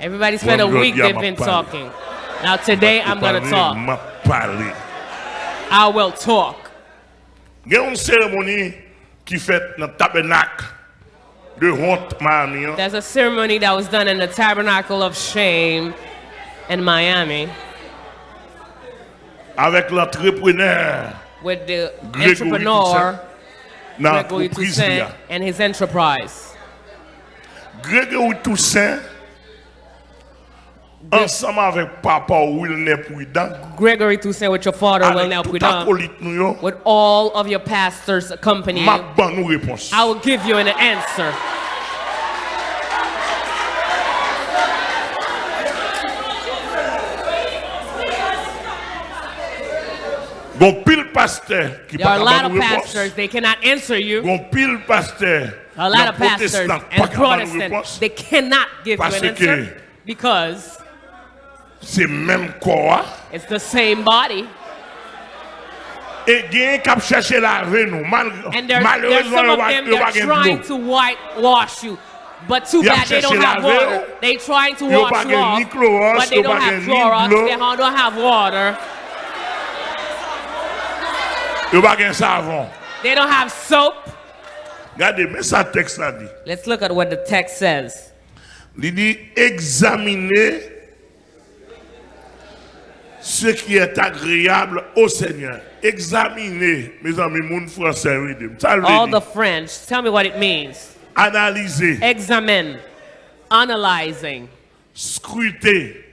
Everybody spent a week they've been talking. Now today I'm going to talk. I will talk. Gen yon seremoni ki fet nan tabernak de honte Miami. an. There's a ceremony that was done in the Tabernacle of Shame in Miami Avèk l'entrepreneur with the entrepreneur Gregory Toussaint and his enterprise. Gregory Toussaint Ensemble avèk papa Wilner Prudent Gregory Toussaint with your father will now Avèk put tout on. akolit nou yo With all of your pastors accompanying you, Map ban nou repons I will give you an answer. Gon pil pasteur ki There are a lot of pastors, they cannot answer you. Gon pil pasteur A lot of pastors and ka ban nou Protestants, they cannot give you an answer because Se menm kwa it's the same body. Gen kap chèche la ve And Malheureusement some of them that are trying to whitewash you. But too bad they don't have water. They trying to wash you off, but they don't have Clorox, they don't have water, Yo gen savon. They don't have soap. Gade men sa tekst la di. Let's look at what the text says. Li di examine Ce qui est agréable au Seigneur. Examine Mes amis, Sa l All the French, tell me what it means. Analize Examine, analyzing, Scrute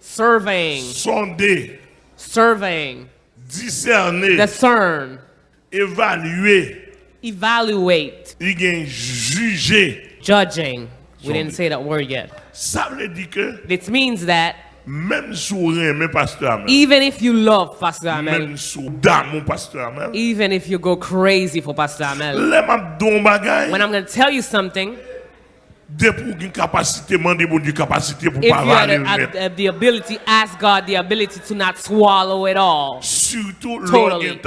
surveying, Sonde surveying, Discerne discern, Evalue evaluate, Li gen juge judging. We didn't say that word yet. Sa vle di ke This means that Mem sou ren pasteur Amel. even if you love Pastor Amel, Mem sou dam mon pasteur Amel. even if you go crazy for Pastor Amel, Le map don bagay when I'm going to tell you something, De pou gen kapasite Mande bon di kapasite pou if you had, vale a- net had the ability, ask God the ability to not swallow it all, Surtout Totally.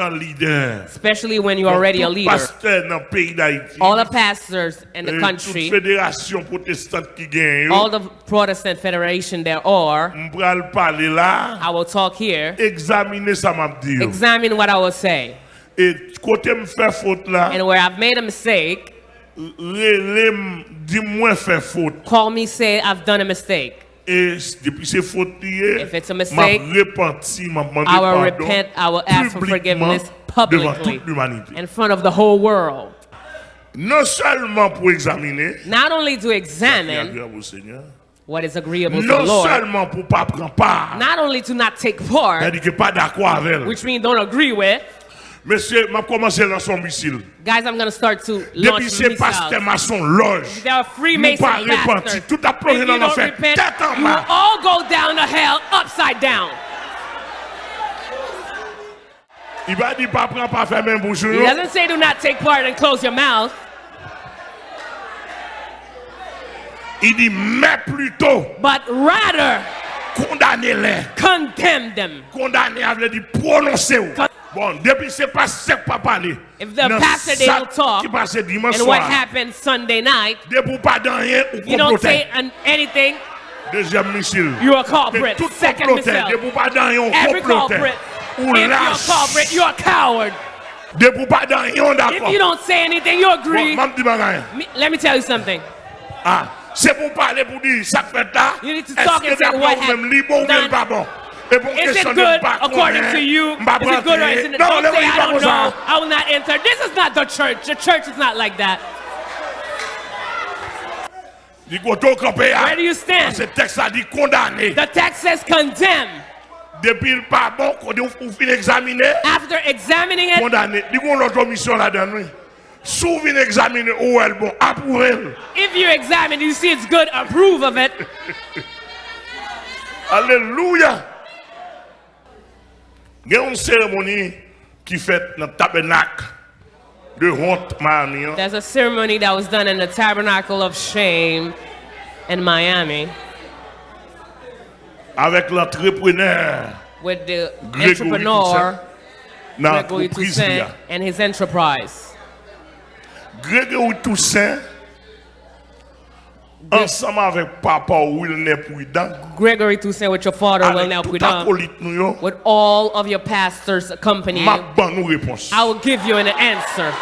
especially when you're already a leader. pasteur nan peyi d'Haïti. All the pastors in the country, Tout fédérasyon protestante ki gen all the Protestant federation there are, Mpral pale la I will talk here, Examine sa map di examine what I will say. Kote m fè fote la And where I've made a mistake, Call me, say I've done a mistake. E s- depi se fote liye If it's a mistake, repenti, I will repent, I will ask for forgiveness publicly in front of the whole world. Non seulement pour examiner Not only to examine what is agreeable to the Lord, seulement pour pas prendre part not only to not take part, which means don't agree with. Monsieur, m'a commencé dans son missile Guys, I'm to start to launch Depuis c'est pasteur maçon loge Nous pas repenti. Tout a plongé dans l'enfer. Tête en bas. all go down to hell upside down. Il va dire pas prendre pas faire même bouche He doesn't say do not take part and close your mouth. Il dit mais plutôt but rather condamnez-les condemn them. Condamner veut dire prononcer ou. Bon, depuis c'est pas sec pas parler. If the pastor they will talk, qui passe dimanche and what soir. happened Sunday night, Debout pas dans rien ou you don't say an- anything, Deuxième missile. you're culprit. Tout Second missile. Debout pas dans rien ou Every culprit. Ou If you're a culprit, you're a coward. Debout pas dans rien If you don't say anything, you agree. Bon, m'en dis bagaille. Me- Let me tell you something. Ah, c'est pour parler pour dire ça fait là. You need to talk and say what vous même happened. libre ou bien pas bon? Is it good according to you? Is it good or is it Non, Don't say I don't know. I will not enter. This is not the church. The church is not like that. Dit qu'on t'au campé. Where do you stand? Ce texte a dit. The text says condemn. Depuis le pas bon, qu'on dit ou fin examiner, After examining it, condamné. Dit qu'on l'autre mission là-dedans, oui. Sous fin examiner, où elle bon, approuvé. elle. if you examine, you see it's good, approve of it. Alléluia. Il y a une cérémonie qui fait dans le tabernacle de honte Miami. hein. There's a ceremony that was done in the Tabernacle of Shame in Miami Avec l'entrepreneur with the Gregory entrepreneur l'entreprise. Toussaint and his enterprise. Gregory Toussaint, ensemble avec papa Wilner Prudent, Gregory Toussaint with your father will now put on. acolyte nous yo, With all of your pastors accompanying m'a ban nous réponse. I will give you an answer.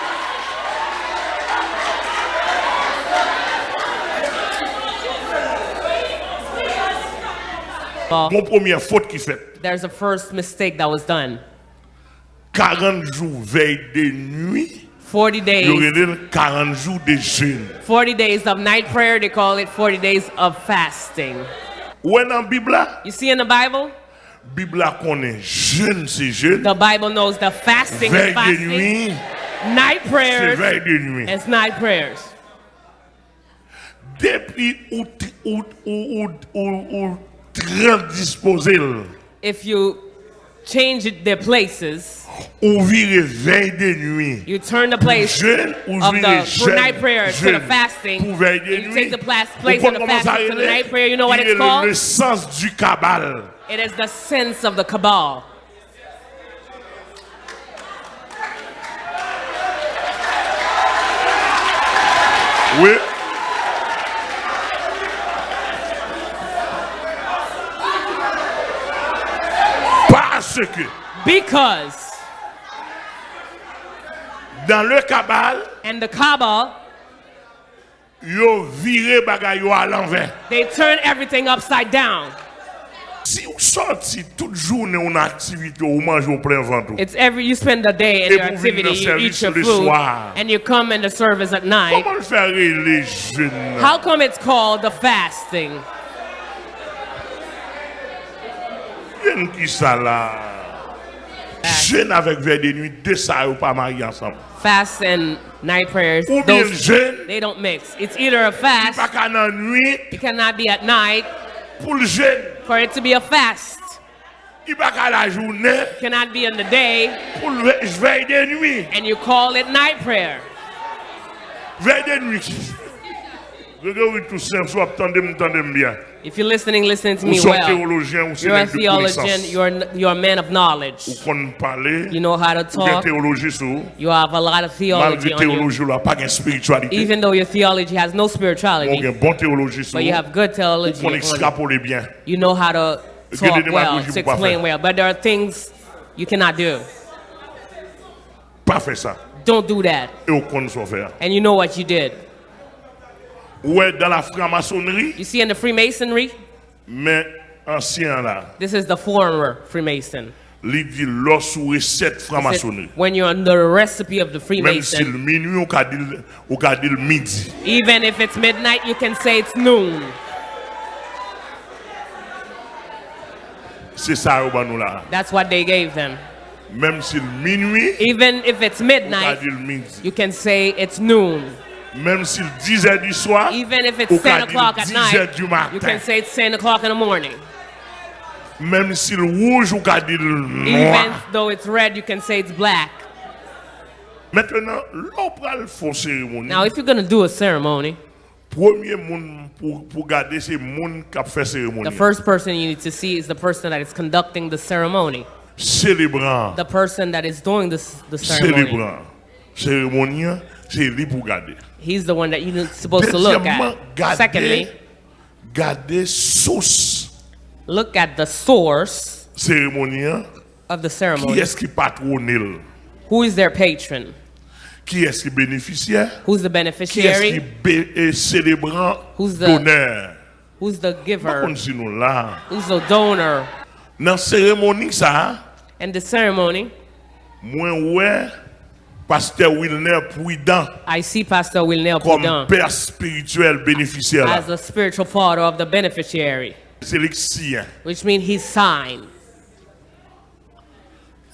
Mon première faute qui fait, there's a first mistake that was done. 40 jours veille de nuit, 40 il y days, aurait 40 jours de jeûne. 40 days of night prayer, they call it 40 days of fasting. Dans Bible You see in the Bible, Bible connaît jeûne c'est jeûne, the Bible knows the fasting is veille de nuit night prayers veille de nuit. is night prayers. Depuis ou ou ou ou ou ou très disposé, If you change their places, ou veille de nuit. you turn the place Jeûne of the jeûne. night prayer to the fasting, pour veille de you nuit. take the place, place of the fasting to the night prayer. You know what it's est le, called? sens du cabal. It is the sense of the cabal. Oui. Parce Because dans le cabal, and the cabal, yo viré bagay yo à l'envers. they turn everything upside down. Si vous sorti toute journée en activité, ou mangez au plein ventre. It's every you spend the day in Et your activity, you eat your food, soir. and you come in the service at night. Comment faire les jeunes? How come it's called the fasting? Yen qui ça là? Jeune avec veille de nuit, deux ça ou pas mariés ensemble. Fast and night prayers, Ou bien those jeune, they don't mix. It's either a fast, pas qu'à la nuit, it cannot be at night, pour le jeune. for it to be a fast. Il pas qu'à la journée, cannot be in the day, pour le ve- veille de nuit. and you call it night prayer. Veille de nuit. If you're listening, listen to me well. théologiens, ou c'est You're a theologian, you're, you're a man of knowledge. You know how to talk, you have a lot of theology on you. théologie, là, pas de spiritualité. Even though your theology has no spirituality, a bon théologie sur. but you have good theology Qu'on on it. extrapole bien. You know how to talk well, to explain well, but there are things you cannot do. Don't do that. Et on connaît son faire. And you know what you did. Ouais, dans la franc-maçonnerie, You see in the Freemasonry, mais ancien là, this is the former Freemason. il dit l'os ou recette This is franc-maçonnerie. When you're under the recipe of the Même si Freemason, minuit, on on peut dire le midi. even if it's midnight, you can say it's noon. C'est ça, là. That's what they gave them. Même si minuit, Even if it's on midnight, dire le midi. you can say it's noon. Même s'il 10 heures du soir, Even if it's ou 10 heures du matin. You can say it's 10 o'clock in the morning. Même s'il rouge ou ka dit noir. Even though it's red, you can say it's black. Maintenant, l'on pral fon cérémonie. Now, if you're going to do a ceremony, premier monde pour pour garder c'est monde qui a fait cérémonie. The first person you need to see is the person that is conducting the ceremony. Célébrant. The person that is doing this the ceremony. Célébrant. Cérémonien c'est lui pour garder. He's the one that you're supposed to look at. Secondly, garder source look at the source cérémonien. of the Qui ceremony. est-ce qui? Who is their patron? Qui est-ce qui bénéficiaire? Who's the Qui est-ce qui beneficiary? célébrant Who's the- d'honneur? Who's the giver? contre, si nous là, Who's the donor? dans cérémonie, ça, And the ceremony, moi, ouais, pasteur Wilner Prudent, I see Pastor Wilnel comme Poudin père spirituel bénéficiaire. as a spiritual father of the beneficiary, which means he's signed.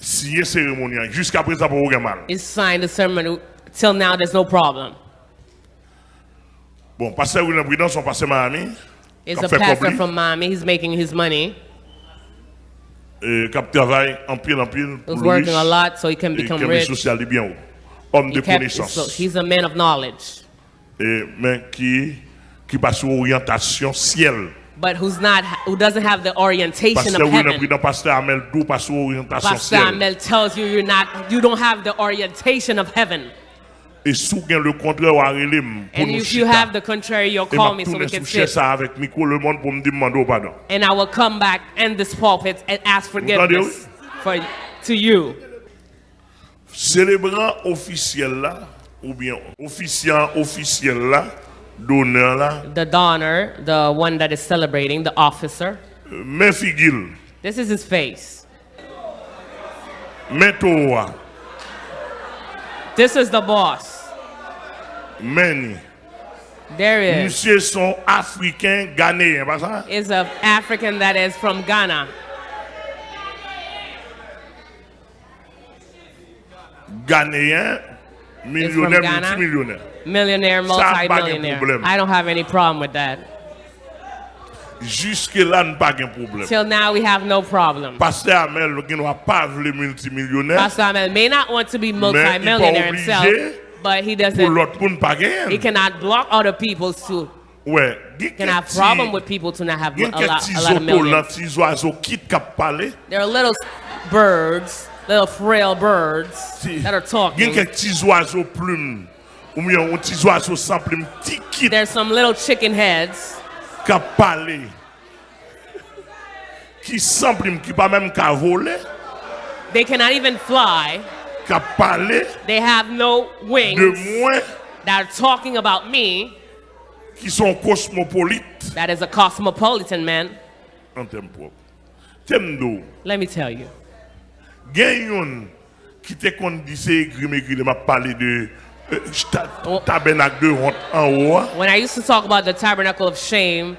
Signé cérémonial. Jusqu'à présent, pour aucun mal. He's signed the ceremony. Till now, there's no problem. Bon, pasteur Wilner Prudent, son pasteur Miami, He's Qui a pastor from Miami. He's making his money. Euh, qui travaille en pile en pile He's pour working a lot so he can become rich. social est bien haut. Homme de He kept, so he's a man of knowledge, Et, mais qui, qui passe sur orientation ciel. but who's not, who doesn't have the orientation Pasteur of heaven. Pasteur Amel Dou, passe sur orientation Pastor. Amel tells you you're not, you don't have the orientation of heaven. Et sous le contraire ou arrêler m pour And if you have the contrary, you'll call me so we can sit. avec micro le monde pour me demander pardon. And I will come back and this pulpit and ask forgiveness for to you. Célébrant officiel là, ou bien officiant officiel là, d'honneur là, The donor, the one that is celebrating, the officer. euh, figil, This is his face. men toa, This is the boss. Men. There is Monsieur son africain ghanéen, pas ça? is an African that is from Ghana. Ghanéen? Millionaire, pas de multi-millionaire. I don't have any problem with that. Jusque là, nous pas de problème. Till now, we have no problem. Pasteur Amel, n'a pas voulu multimillionnaire, Pastor Ahmed may not want to be multi-millionaire himself, but he pour doesn't. l'autre monde pas He gagner. cannot block other people to Ouais, can have problem with people to not have a lot, a lot of quelques millions. petits oiseaux qui te parler. There are little birds, little frail birds that are Il y a talking. quelques petits oiseaux plumes. Ou bien un petit oiseau sans plume, petit qui There's some little chicken heads parler. Qui sans qui pas même qu'à voler, They cannot even fly. They have no de wings. That are talking about me. qui sont cosmopolites That is a cosmopolitan man. en termes propres. Thème d'eau. Let me tell you. Gen qui te kon di se écrit mais qui m'a parlé de euh, ta- oh. tabernacle de honte en haut. When I used to talk about the tabernacle of shame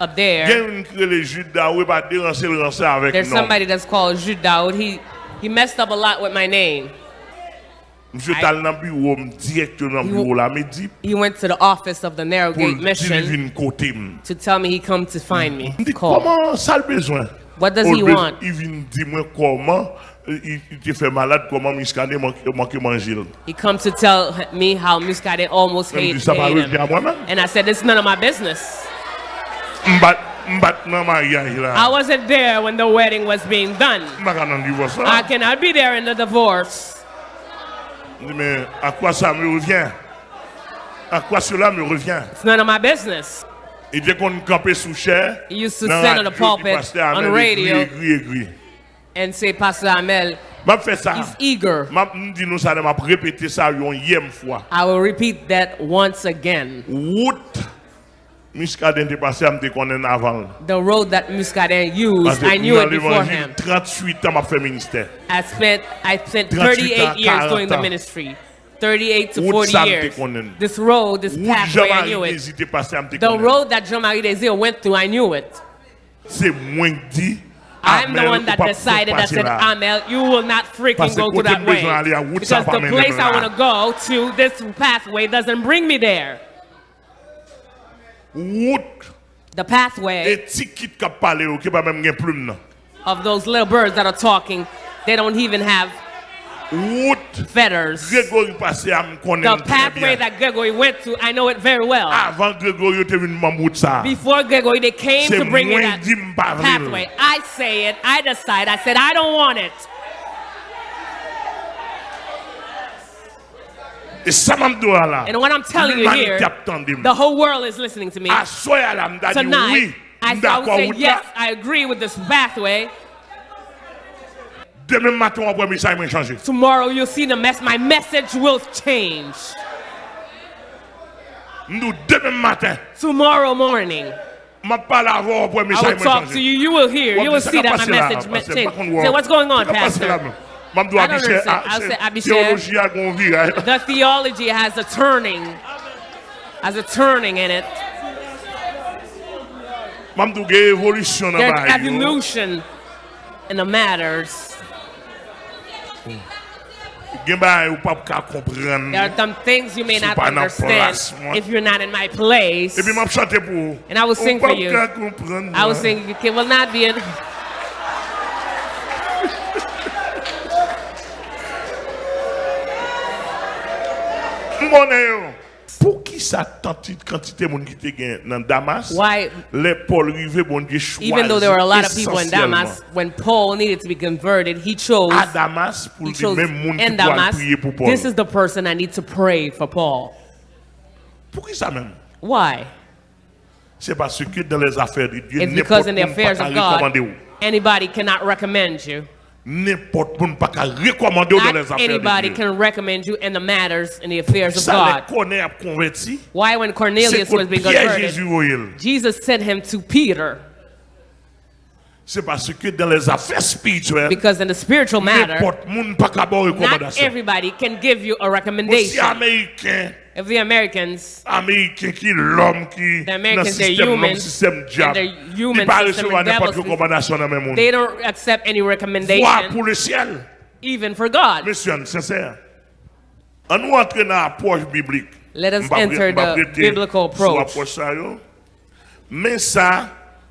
up there, Gen qui le Judas ou pas déranger le rancé avec there's somebody that's called Jude Daoud. He he messed up a lot with my name. Monsieur I- tal bureau directement You- bureau la me He went to the office of the Narrow Gate Mission vin kote m. to tell me he come to find me. M Call. comment ça le besoin? What does he want? Il vin di moi comment euh, il, il te fait malade comment miskane manque manque manger. He come to tell me how Muscadet almost hate, him. And I said, it's none of my business. M'bat m'bat nan mariage I wasn't there when the wedding was being done. I cannot be there in the divorce. Mais à quoi ça me revient? À quoi cela me revient? It's none of my business. Il dit qu'on campait sous chair. He used to stand on the pulpit, on radio. And say, Pastor Amel, he's eager. I will repeat that once again. Route, Muscadet était passé à me connaître avant. The road that Muscadet used, I knew it before him. 38 ans m'a fait ministère. I spent I spent 38 38 years doing the ministry. 38 to 40 years. This road, this pathway, I knew it. Désiré passé à me The road that Jean-Marie Desir went through, I knew it. C'est moins dit. I'm the one that decided that said. Amel, you will not freaking go through that way. besoin aller à route, Because the place I want to go to, this pathway doesn't bring me there. Route, The pathway et ti kit qui parle, ou qui pas même plume nan. of those little birds that are talking, they don't even have Route. Grégory passé The pathway that Gregory went to, I know it very well. Avant Grégory était venu m'en ça. Before Gregory, they came to bring me that pathway. I say it, I decide, I said, I don't want it. Et ça m'a dit là. And what I'm telling you here, the whole world is listening to me. À soya là, m'da dit Tonight. I, I would say, yes. I agree with this pathway. Demain matin, on va message m'a changé. Tomorrow, you'll see the mess. My message will change. Nous demain matin, Tomorrow morning, m'a pas la voix pour I will talk to you. You will hear. You will see that my message changed. Say, what's going on, Pastor? M'a dit I don't understand. I'll say, Abishai. théologie a gon virage. The theology has a turning, has a turning in it. M'a dit gen évolution There's evolution in the matters. Gen ba yo pas ka comprendre. There are some things you may not understand if you're not in my place. Et puis m'a chanté pour vous. And I will sing for you. I was moi. saying it will not be in. M'bonne yo. Pour qui ça tanti- quantité de monde qui te gagne dans Damas? Why, Les Paul rivé bon Dieu choisi. even though there were a lot of people in essentiellement Damas, when Paul needed to be converted, he chose, à Damas pour he le chose même monde qui in doit Damas, prier pour Paul. this is the person I need to pray for Paul. Pour qui ça même? Why? C'est parce que dans les affaires de Dieu, It's because n'importe in the monde affairs of God, recommander ou. anybody cannot recommend you. N'importe monde pas qu'à recommander ou dans les affaires anybody de Dieu. can recommend you in the matters in the affairs of God. les connaît à converti. Why, when Cornelius was being converted, Jésus sent him to Peter C'est parce que dans les affaires spirituelles, because in the spiritual matter, n'importe monde pas qu'à avoir not everybody can give you a recommendation. If the Americans américain qui l'homme qui The dans le Americans, they're système human, l'homme système diable. they're human Il pas system recevoir and n'importe devils quelle recommandation dans le même monde. they don't accept any Foi recommendation, pour le ciel. even for God. Monsieur, sincère. On nous entre dans l'approche biblique. Let us M'pa prêt- enter m'pa the prêter biblical sur approach. approche ça, yo. Mais ça,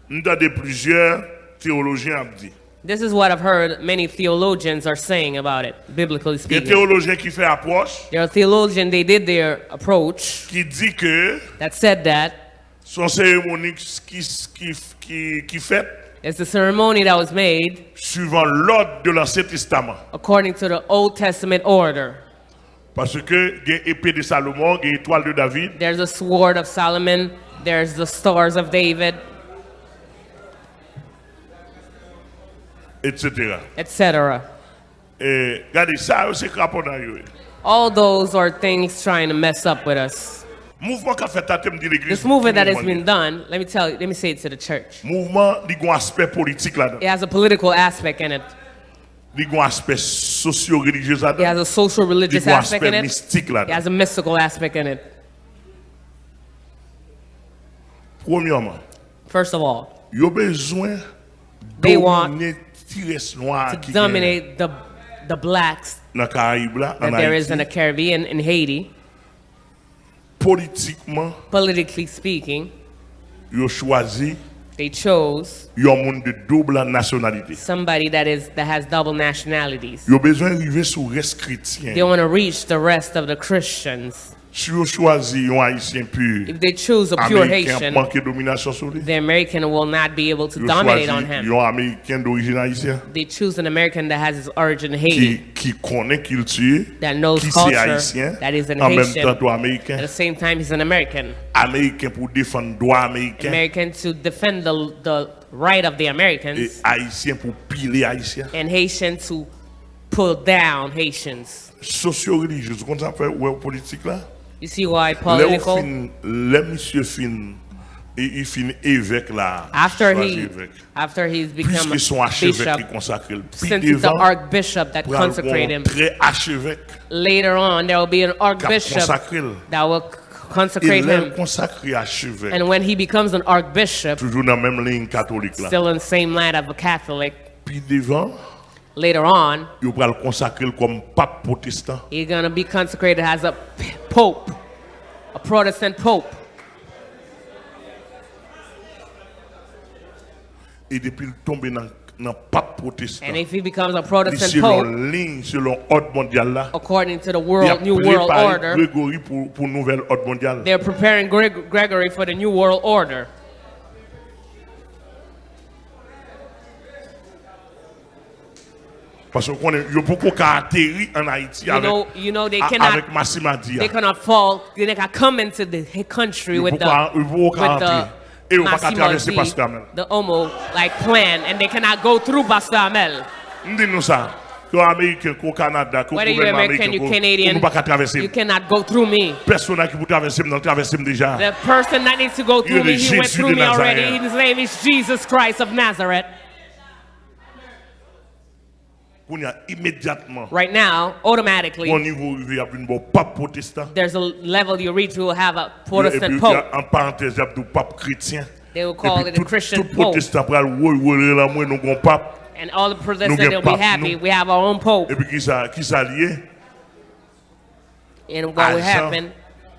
nous avons plusieurs théologiens qui dit. This is what I've heard many theologians are saying about it, biblically Il y a un speaking. théologien qui fait approche, There are theologians, they did their approach qui dit que that said that son cérémonie qui, qui, qui, qui fait it's the ceremony that was made suivant l'ordre de l'Ancien Testament. according to the Old Testament order. Parce que il y a épée de Salomon, il y a étoile de David, There's a sword of Solomon, there's the stars of David, etc. etc. Et regardez, ça, c'est rapport dans eux. All those are things trying to mess up with us. Mouvement qu'a fait à thème l'église. This movement that has been done, let me tell you, let me say it to the church. Mouvement, il y a un aspect là-dedans. It has a political aspect in it. Il y a un aspect socio-religieux It has a social religious y a un aspect in it. It has a mystical aspect in it. First of all, il y a besoin They want tiresse noire to dominate the the blacks dans le Caraïbe là, en that there is in the Caribbean in Haiti. Politiquement, Politically speaking, ont choisi they chose un monde de double nationalité. somebody that is that has double nationalities. Ont besoin d'arriver sur reste chrétien. They want to reach the rest of the Christians. Si ils ont choisi un haïtien pur, If they choose a pure américain Haitian, manque de domination sur lui. the American will not be able to dominate on him. un américain d'origine haïtienne They choose an American that has his origin in qui, Haiti, qui connaît culture, that knows qui culture, haïtien, that is an en même temps toi At américain, the same time, he's an American. américain pour défendre droit américain American to defend the, the right of the et Americans, haïtien pour piler haïtien. and Haitian to pull down Haitians. Vous ça fait politique là? You see why political? les monsieur fin, il fin évêque là. After he, after he's become a Puisque son archevêque qui bishop, consacré le puis since it's the archbishop that pour avoir consecrate un him, later on there will be an archbishop that will consecrate him. And when he becomes an archbishop, toujours dans la même ligne catholique là. still in the same line of a Catholic, later on, il va le consacrer comme pape protestant. he's going to be consecrated as a pope, a Protestant pope. Et depuis il tombe dans dans pape protestant. And if he becomes a Protestant selon pope, ligne, selon ordre mondial là. according to the world, New World Order, pour, pour nouvelle ordre mondial. they're preparing Greg- Gregory for the New World Order. Parce qu'on il beaucoup qui atterri en Haïti You avec, know, you know they cannot, avec Massima Dia. they cannot fall, they cannot come into the country with the, pas- il faut with the. Et on va pas Massimo Pastor Amel. the Omo like plan, and they cannot go through Bastamel. Dis-nous ça. Que Américain, qu'au Canada, qu'au Whether you're gouvernement American, you Canadian, qu'on pas traverser. you cannot go through me. Personne qui peut traverser, dans traverser déjà. The person that needs to go through me, he went through me already. His name is Jesus Christ of Nazareth. Qu'on y a immédiatement, Right now, automatically, au niveau, il y a une bonne pape protestant. there's a level you reach, you will have a Protestant pope. a en parenthèse, il y a du pape chrétien. They will call it a Christian pope. protestant pral, ouais, ouais, là, moi, nous avons pape. And all the Protestants, they'll be happy. We have our own pope. Et puis, qui ça, qui ça lié? And what will happen,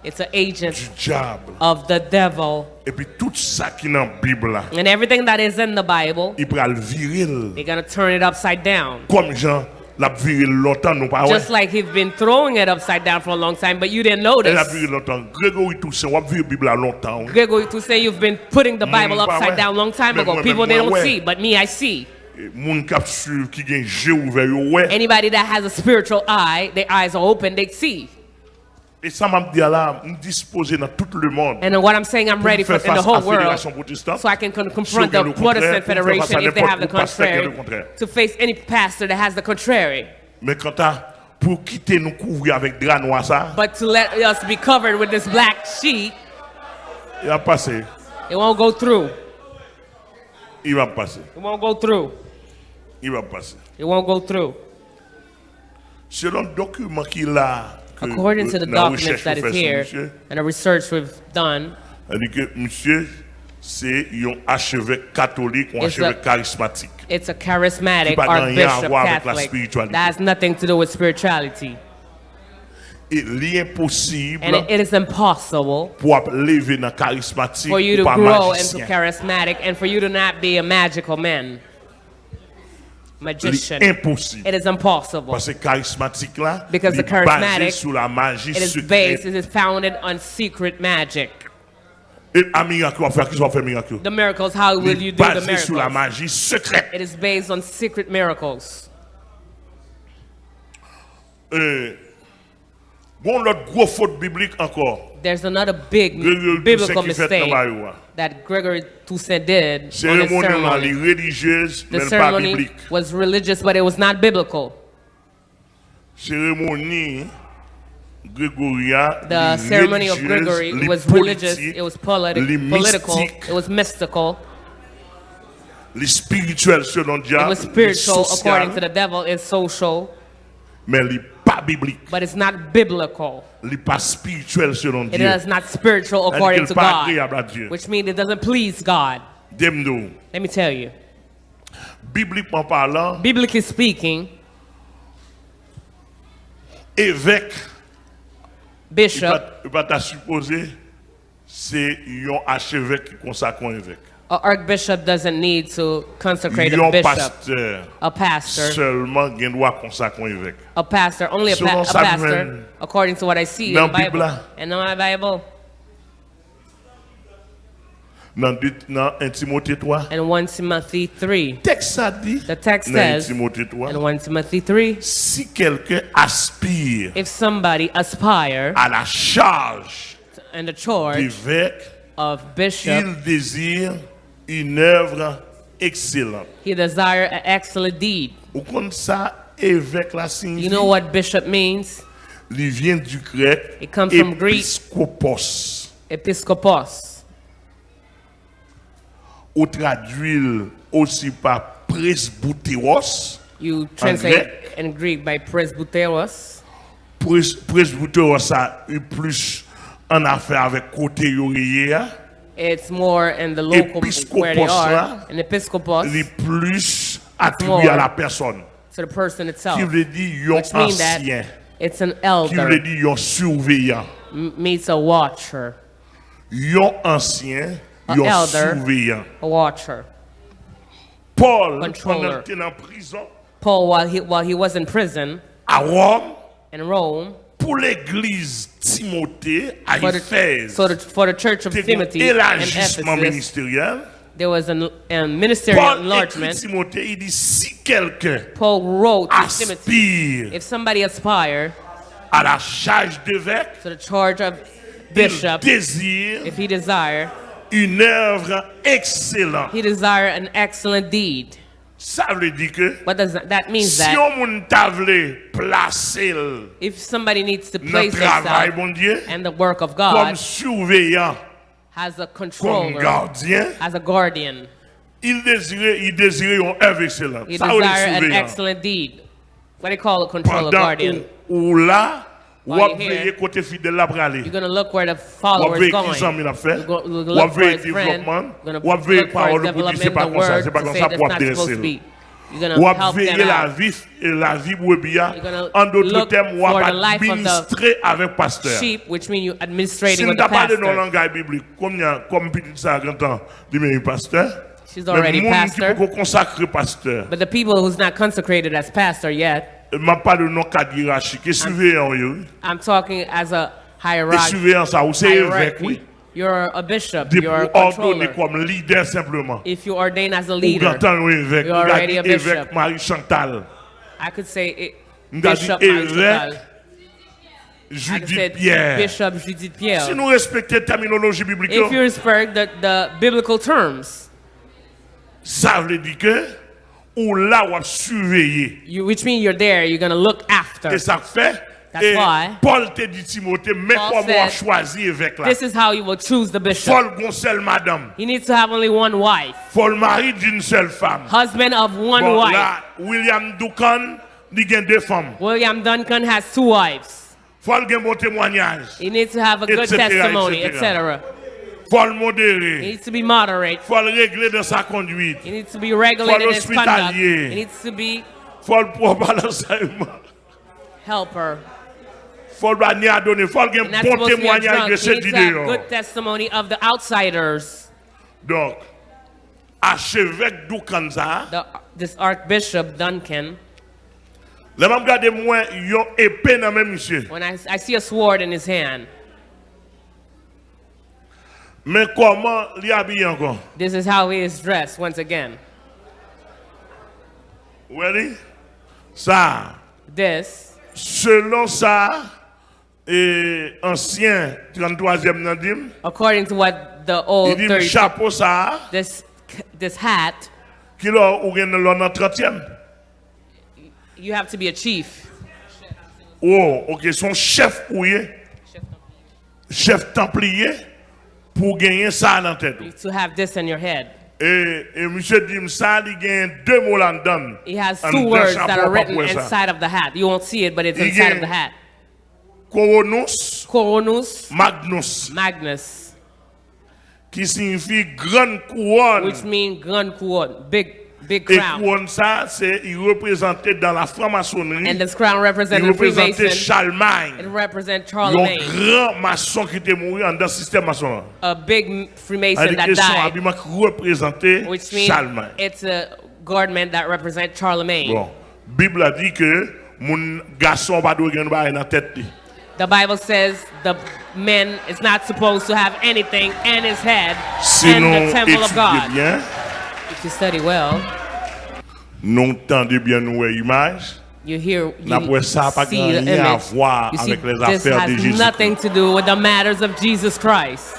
it's an agent Du diable. of the devil. Et puis, tout ça qui dans Bible, là, And everything that is in the Bible, il pral virer. they're going to turn it upside down. Comme Jean, La viré longtemps, non pas. Just like he's been throwing it upside down for a long time, but you didn't notice. viré longtemps. Grégory Toussaint, on a viré Bible longtemps. Gregory to say you've been putting the Bible Mm, upside ouais. down long time ago. People they don't see, but me I see. Et Moun kap suiv qui gen jè ouvert yo ouais. Anybody that has a spiritual eye, their eyes are open, they see. Et ça m'a dit là, me disposer dans tout le monde. And what I'm saying, I'm ready for in the à whole world, so I can confront the Protestant Federation à if they have the a contrary, to face any pastor that has the contrary. Mais quand t'as pour quitter nous couvrir avec drap noir ça, But to let us be covered with this black sheet, il va passer. it won't go through. Il va passer. It won't go through. Il va passer. It won't go through. Selon le document qu'il a, According to the documents that is here and the research we've done, elle dit que monsieur, c'est un archevêque catholique ou un It's archevêque a- charismatique. it's a charismatic archbishop voir avec la Catholic. That has nothing to do with spirituality. Et l'impossible And it, it is impossible pour lever dans charismatique for you to grow into charismatic and for you to not be a magical man, magician. Impossible. It is impossible. Parce que charismatique là, Because the charismatic, sur la magie It is based, it is founded on secret magic. Et un miracle, on va faire qui va faire miracle. The miracles, how will you do the basé sur la miracles? magie secrète. It is based on secret miracles. Euh, bon, l'autre gros faute biblique encore. There's another big Grégory biblical Toussaint qui fait dans mistake that Gregory Toussaint did on his ceremony. mais The ceremony was religious, but it was not biblical. Cérémonie Grégoria, The ceremony of Gregory was religious, it was politi- political, it was mystical, les spirituels selon it was spiritual according to the devil, it's social, mais pas bibliques, but it's not biblical. les pas spirituels selon It Dieu. is not spiritual according to God, which means it doesn't please God. Let me tell you, bibliquement parlant, biblically speaking, évêque, il bishop il t'a supposé, c'est un archevêque qui consacre un évêque. An archbishop doesn't need to consecrate a bishop, pasteur. A pastor, seulement qui doit consacrer évêque. a pastor, only a, pa- a pastor, according to what I see in the Bible. Bible, And in my Bible, Dans, dans 1 Timothée 3, in 1 Timothy 3, texte dit, the text dans 1 says, Timothée 3, in 1 Timothy 3, si quelqu'un aspire if somebody aspire à la charge and the charge d'évêque, of bishop, il désire une œuvre excellente. he desire an excellent deed. Ou comme ça, évêque la signifie, You know what bishop means? il vient du grec It comes from Greek. épiscopos. Episcopos. Ou traduit aussi par presbyteros. You translate in Greek by presbyteros. Pres- Presbyteros, ça est plus en affaire avec côté yoréé. It's more in the local where they are. In Episcopos, Il est plus attribué à la personne. to the person itself. Qui veut dire Which means that ancien. it's an Qui veut elder, dire surveillant. m- meets a watcher. Un ancien, A un elder. surveillant. A watcher. Paul, Controller. pendant qu'il est en prison, Paul, while he, while he was in prison à Rome, in Rome, pour l'église Timothée à for the, Éphèse, so the, for the church of Timothy in élargissement Ephesus, ministériel. there was an, a ministerial Paul enlargement. Timothée, il dit si quelqu'un Paul wrote to Timothy, if somebody aspire à la charge d'évêque, to the charge of bishop, désire if he desire, une œuvre excellente. he desire an excellent deed. Ça veut dire que What does that, that means si that on moun ta vle placer le if somebody needs to place travail, bon Dieu, and the work of comme God surveillant, has a comme controller, gardien, as a guardian, il désirait, il désirait une œuvre excellente. he Ça veut dire desire an excellent deed. What they call a controller Pendant guardian? ou, ou là, While you're here, you're going to look where the follower is going. You're going to look for his friend. You're going to look for his development, the word to say that's not supposed to be. You're going to help them out. You're going to look for the life of the sheep, which means you're administrating with the pastor. She's already pastor. But the people who's not consecrated as pastor yet, m'a pas de nom cadre hiérarchique. Et surveillant, oui. I'm talking as a Et hierarchy. surveillant ça, ou c'est évêque, oui. You're a bishop. De You're a controller. comme leader simplement. If you ordain as a leader, ou évêque? You're already a bishop. évêque Marie Chantal. I could say it, M'gadi Bishop could Judith Pierre. Bishop Judith Pierre. Si nous respectons la terminologie biblique, If you respect the, the biblical terms, ça veut dire que ou là ou surveiller. you, which means you're there, you're going to look after. Et ça fait. That's et why Paul te dit Timothée, mais Paul comment choisir évêque là? This is how you will choose the bishop. Paul Gonçal madame. He needs to have only one wife, Paul mari d'une seule femme. husband of one Bon, wife. là, William Duncan, il a deux femmes. William Duncan has two wives. Faut le bon témoignage. He needs to have a good testimony, etc. etc. Faut le He modérer. needs to be moderate. Faut le régler dans sa conduite. He needs to be regulated in his conduct. He needs to be Faut le propre à l'enseignement. helper. Faut le à donner. Faut le bon a témoignage de cette idée. good testimony of the outsiders. Donc, archevêque Duncan ça. The, this Archbishop Duncan, Là, je regarde moi, yon épée dans même monsieur. when I, I see a sword in his hand, Mais comment il habille encore? this is how he is dressed once again. Ready? Ça, This, selon ça, et ancien 33e nan dim, according to what the il old dit 30, chapeau ça, this, this hat, qui l'a ou lò nan 30e. you have to be a chief. Oh, ok, son chef ou ye, chef templier, pour gagner ça dans tête. To have this in your head. Et, et monsieur dit ça, il gagne deux mots là-dedans. He has two words that are written inside of the hat. You won't see it, but it's inside of the hat. Coronus Coronus Magnus, Magnus, qui signifie grande couronne. which means gun couronne, big, big Et crown. couronne ça, c'est il représentait dans la franc-maçonnerie, And this crown il représentait. It Charlemagne, represents un Charlemagne, grand maçon qui était mort dans le système maçon. a big Freemason that son died, habillement qui représentait which means Charlemagne. it's a garment that represents Charlemagne. Bon, Bible a dit que mon garçon pas doit gagner dans la tête. The Bible says the man is not supposed to have anything in his head Si in the temple of God. bien, If you study well, nous entendons bien you hear, you ça, see the image. You see, this has nothing to do with the matters of Jesus Christ.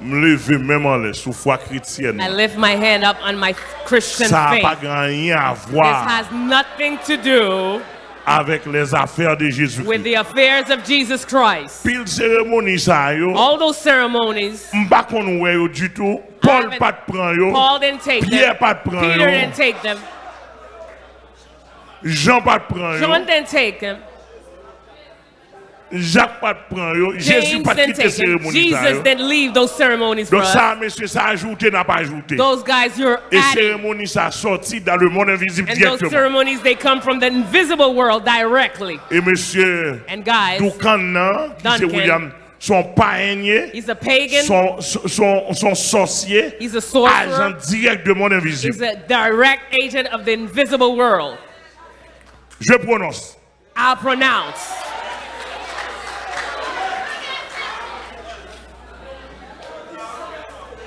Me lever même en l'air sous foi chrétienne. I lift my hand up on my Christian faith. pas grand rien à This has nothing to do avec les affaires de Jésus. with the affairs of Jesus Christ. Pile cérémonie ça yo. All those ceremonies, M'pa kon wè yo du tout. I Paul pas prend yo. Paul didn't take Pierre them. pas prend Peter yo. didn't take them. Jean pas John didn't take them. Jacques pas prend yo. Jésus pas quitter cérémonie Jesus didn't leave those ceremonies for Donc ça, monsieur, ça ajouté, n'a pas ajouté. Those guys you're Et cérémonie, ça sorti dans le monde invisible And those ceremonies, they come from the invisible world directly. Et monsieur And guys, qui c'est Duncan. William, son païen, he's a pagan, son, son, son sorcier, he's a sorcerer, agent direct de monde invisible. he's a direct agent of the invisible world. Je prononce. I'll pronounce.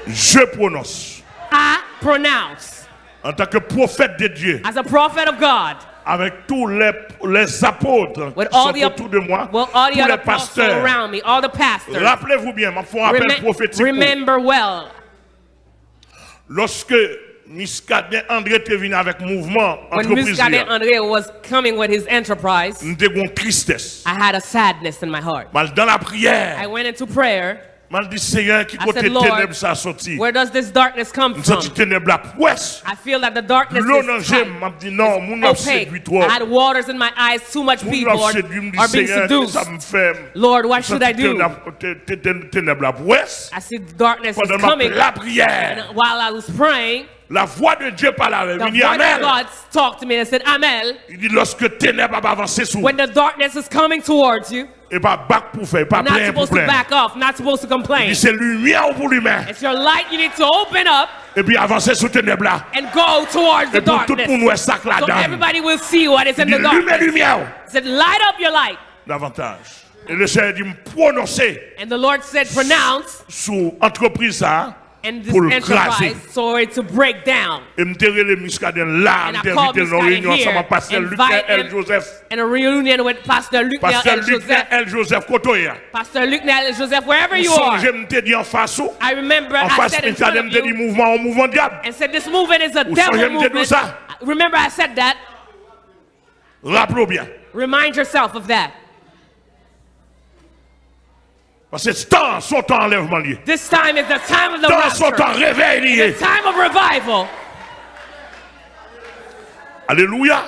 Je prononce. I pronounce. En tant que prophète de Dieu, As a prophet of God, avec tous les, les apôtres qui sont the, autour de moi, well, all tous the les other apostles pasteurs. around me, all the pastors, Rappelez-vous bien, fais un appel Remem- prophétique. remember well, Lorsque Muscadet André te venu avec mouvement when entreprise, Muscadet Andre was coming with his enterprise, tristesse. I had a sadness in my heart. Dans la prière, I went into prayer. Mal dit Seigneur qui I côté said, Lord, ténèbres ça sorti. Where does this darkness come from? senti ténèbres là, ouest. I feel that the darkness is dans tight, m'a dit non, mon a opaque. I had waters in my eyes. Too much people are, séduit, me dit are being me seduced. Lord, what should I do? I see darkness is coming. And while I was praying, La voix de Dieu parle avec The lui. Il dit voice of Amen. God talked to me and said, Amel, Il dit lorsque ténèbres va avancer sous when the darkness is coming towards you, et pas back pour faire, pas you're not plein pour supposed to back off, not supposed to Il complain. dit c'est lumière pour lui-même. It's your light you need to open up Et puis avancer sous ténèbres là. and go towards Et the pour tout le monde, darkness. sac So là-dedans. everybody will see what is Il in dit the lumière, darkness. lumière. He said, light up your light. Davantage. Et le Seigneur dit me prononcer And the Lord said, pronounce sous entreprise ça and this enterprise so it to break down. Et me terrer les muscadins là, And I called Muscadin here, ensemble invite L. Joseph. And a reunion with Pastor Luc and Luc Joseph. L. Joseph Kotoya. Pastor Luc and Joseph, wherever you are. je me t'ai dit en face ou, I remember I said in front of me t'ai dit you mouvement, un mouvement diable. and said this movement is a devil songez me dire movement. Remember I said that. Rappelez bien. Remind yourself of that. Parce que c'est temps, son temps enlèvement lié. This time is the time of the Temps, son temps rapture. réveil lié. The time of revival. Alléluia.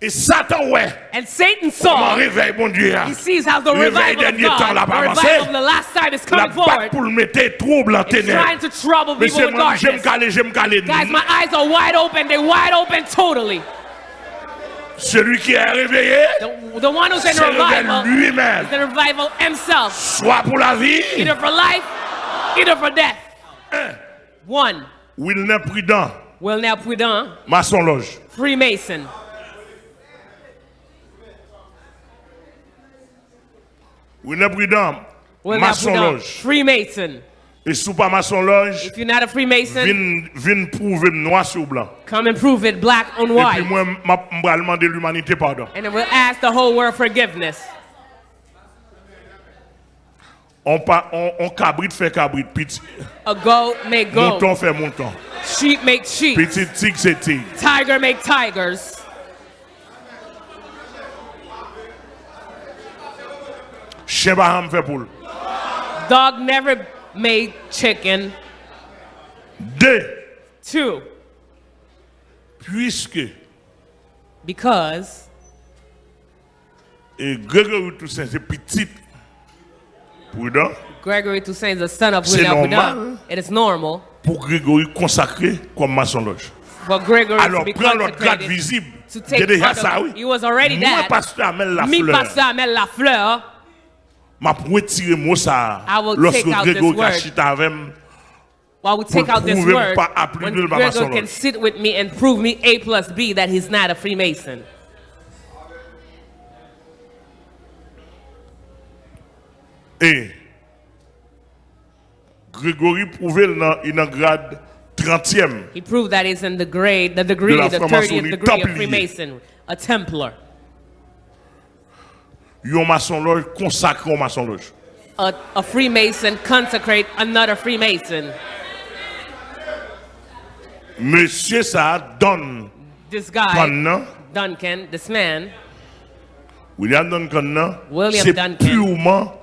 Et Satan, ouais. And Satan Comment saw, réveil, mon Dieu. he sees how the Réveil revival of temps, là, the pas avancé. revival of the last time is coming forward. pour le mettre trouble en ténèbres. trying to trouble people Monsieur, with moi, j'aime darkness. caler, j'aime caler. Guys, my eyes are wide open. They're wide open totally. Celui qui est réveillé, The, the one who's in c'est le revival lui-même. himself. Soit pour la vie, Either for life, either for death. un. One, Wilner Prudent, Wilner Prudent, maçon loge. Freemason. Wilner Prudent, Wilner maçon Prudent, loge. Freemason. Et sous pas maçon loge, If you're not a Freemason, vin, prouver noir sur blanc. come and prove it black on Et puis white. moi, m'a m'a demandé l'humanité pardon. And then we'll ask the whole world forgiveness. On, pa, on, on cabrit fait cabrit, petit. A goat make goat. Mouton fait mouton. Sheep make sheep. Petit tigre c'est tigre. Tiger make tigers. Chien fait poule. Dog never made chicken. Deux, Two, puisque because et Grégory Toussaint c'est petit, prudent, Gregory Toussaint is the son of William. Prudent. It is normal pour Grégory consacré comme maçon loge. for Gregory Alors, prends l'autre consecrated. visible. to take. He was already Moi, that. pasteur Amel la Me, fleur, Pastor Amel Lafleur, m'a retiré mot ça. I will Lorsque take out this Grégory a word. chita avec while we take out this word, pas à plus when de Gregory can sit with me and prove me A plus B that he's not a Freemason. et Grégory prouvé dans une grade 30e. He proved that he's in the grade, the degree, De the 30th degree of. Freemason, a Templar, Yon maçon loge consacré au maçon loge. a, a Freemason consecrate another Freemason. Monsieur ça donne This guy, Duncan, Duncan, this man, William Duncan, c'est Duncan. purement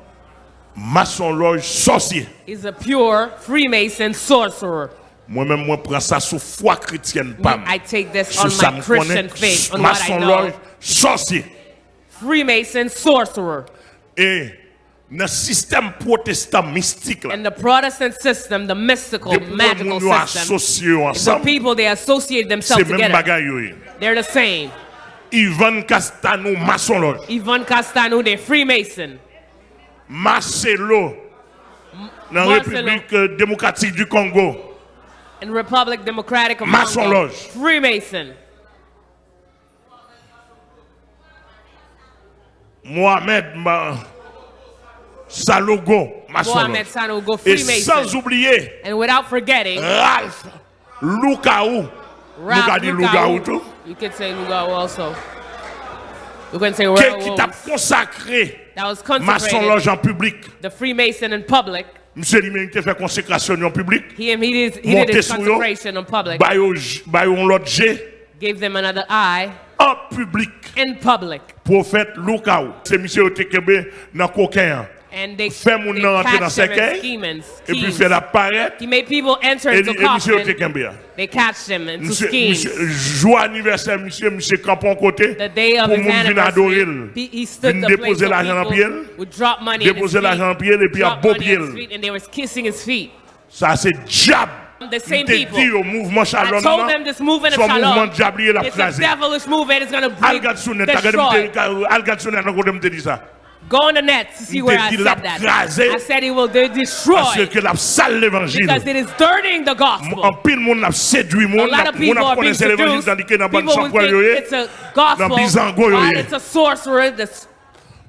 maçon loge sorcier. is a pure Freemason sorcerer. Moi-même, moi, prends ça sous foi chrétienne, pam. I take this on my Christian faith, on what I know. loge sorcier. Freemason sorcerer. Et dans le système protestant mystique, And the Protestant system, the mystical, magical system, yo the people they associate themselves together. They're the same. Ivan Castano, maçon loge. Ivan Castano, they're Freemason. Marcelo, dans la. République démocratique du Congo. And Republic Democratic of Mason Congo, Lodge. Freemason. Mohamed Salogo, Mohamed Et sans oublier And without forgetting, Ralph Lukaou. Ralph. Lukaou. You could say Lugao also. You can say Qui, qui t'a consacré That was consecrated. en public. The Freemason in public. Monsieur lui-même qui fait consécration en public. He, he did, he did his consecration in public. L'autre G Gave them another eye en public. in public. Prophète Lukaou. C'est monsieur est dans coquin. And they, Fait mon nom entrer dans catch schemings. Et puis fait apparaître. He made people enter Et, into et monsieur. They catched him into Monsieur, schemes. monsieur, jour anniversaire, monsieur, monsieur Campon côté. The day of Pour his anniversary, he, he stood the place people would drop money Déposer l'argent en pied et puis à beau pied. and they were kissing his feet. Ça, c'est diable The same M'te people. dit au mouvement I Shalom told nan, them this movement of son mouvement Shalom, diablier la it's a crasé. devilish movement. It's going to Al bring gade sou net, al gade destroy. m'te- al gade sou net, nan kote m'te di sa. Go on the net to see M'te where I dit said la that. crasé. I said he will de- Parce destroy que la sale l'évangile. because it is dirtying the En gospel. pile moun ap séduit A moun, lot nap- of moun people ap are being connaisse l'évangile seduced. tandis que nan ban People who champouin think yo ye, it's a gospel, Dans bizango yo while ye. it's a sorcerer. That's,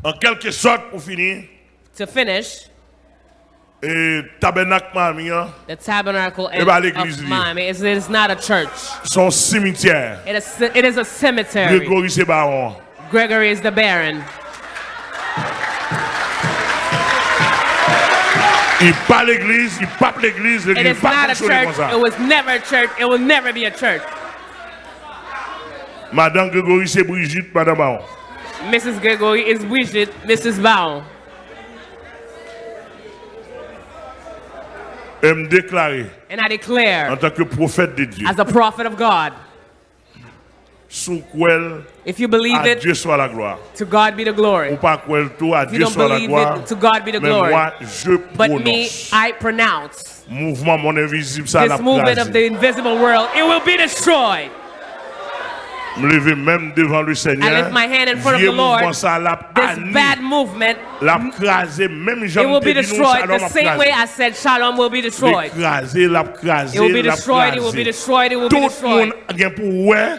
En quelque sorte, pour finir, to finish, et tabernacle Miami, hein, the tabernacle Eh of. Miami is it is not a church. son cimetière. It is, it is a cemetery. Grégory c'est baron. Gregory is the baron. Il pas l'église, il pas l'église, l'église pas not a fonctionner comme church. ça. It was never a church. It will never be a church. Madame Grégory c'est Brigitte, madame baron. Mrs. Gregory is Bridget, Mrs. Baum. Et me déclarer And I declare, en tant que prophète de Dieu, as a prophet of God, sous quoi if you believe à it, Dieu soit la gloire. to God be the Ou glory. pas quoi tout, à Dieu don't soit la believe gloire. it, to God be the Mais glory. moi, je But me, prononce. I pronounce Mouvement mon invisible, ça l'a this movement of the invisible world, it will be destroyed. Me lever même devant le Seigneur. I lift my hand in front of the Lord. ça This bad movement, crasé, même it will be te dit, nous, destroyed the same way. I said Shalom will be destroyed. L'écrasé, l'a crasé, It will be destroyed, it will be destroyed, it will be Tout destroyed.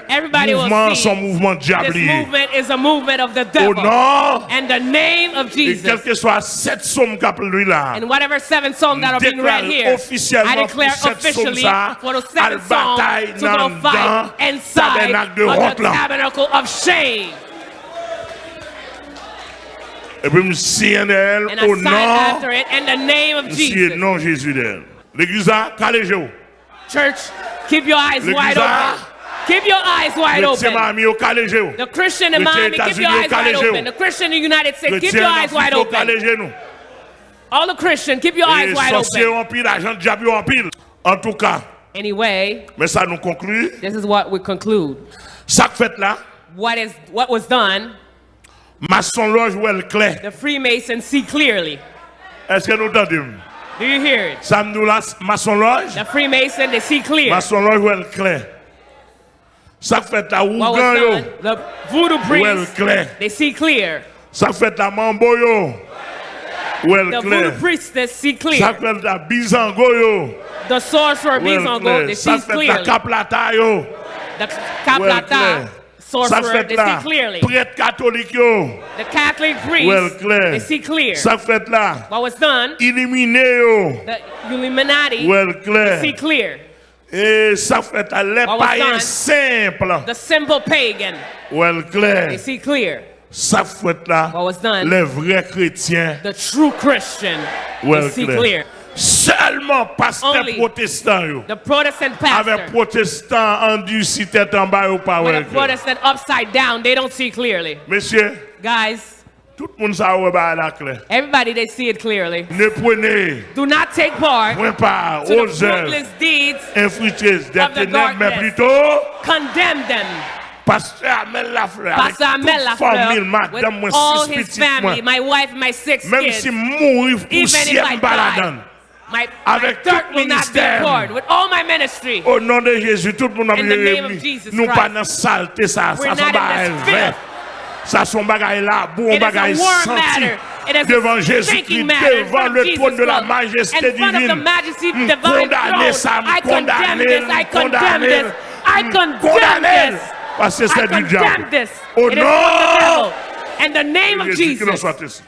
Everybody will see mouvement This movement is a movement of the devil. nom, And the name of Jesus. que soit cette somme qu'a lui là, And whatever seven songs that are being read here, I declare pour cette somme officially for the seven songs bataille to go fight inside tabernacle de of the honte là. tabernacle of shame. Et puis, me signe I au nom, after it in the name of monsieur, Jesus. non Jésus d'elle. L'église a, calégez-vous. Church, keep your eyes wide open. Keep your eyes wide open. Miami au calégez-vous. The Christian in Miami, keep your eyes wide open. The Christian in the United States, keep your eyes wide open. All the Christian, keep your eyes wide open. en pile, agent de diable en pile. En tout cas, Anyway, mais ça nous conclut. this is what we conclude. Ça fait là, What is what was done, maçon loge ou elle the Freemasons see clearly. Que nous entendons? Do you hear it? Ça nous là, maçon loge, The Freemason, they see clear. loge ou elle clair. Ça là, What ougan yo, the voodoo ou elle priests, they see clear. Ça fait là, mambo yo, ou elle The clair. voodoo priestess see Ça clear. fait là, bizango yo, The sorcerer ou elle Bizongo, clair. they Ça see fait là, caplata yo, The Kaplata clair. Ça sorcerer, they see clearly. prêtre catholique yo, The Catholic Well, clear. they see clear. Ça fait là, What was done, éliminé yo, the Illuminati ou elle clair. see clear. Et ça fait à les What was païens done? simples. The simple pagan, Well clear. they see clear. Ça fait là, What was done? les vrais chrétiens. The true Christian, Well, they see clear. clear. Seulement pasteur protestant. The Protestant Avec pastor, protestant endurci tête en bas ou pas with a Protestant upside down, they don't see clearly. Monsieur, Guys, tout le monde bah la everybody, they see it clearly. Ne prenez Do not take part point pas to aux œuvres fruitless deeds, infructueuses des of the ténèbres, mais plutôt condemn them. pasteur Amel Lafleur. Avec Amel toute Lafleur, madame, moi, all six his petites, moi. family, my wife, my six Même kids, si mourir poussière my, my Avec dirt tout be ministère. With all my ministry, Au nom de Jésus, tout le monde a In the name réuni. of Jesus Nous pas dans saleté ça, ça not son in bagaille Ça son bagaille là, bon bagaille senti. matter. It is Devant Jésus-Christ, thinking matter. in devant le trône de la majesté In front of the divine. majesty Mm, divine ça, condemn this. I condemn this. I condemn this. Parce que c'est du diable. Au nom. In the name of Jésus, qu'il en Jesus.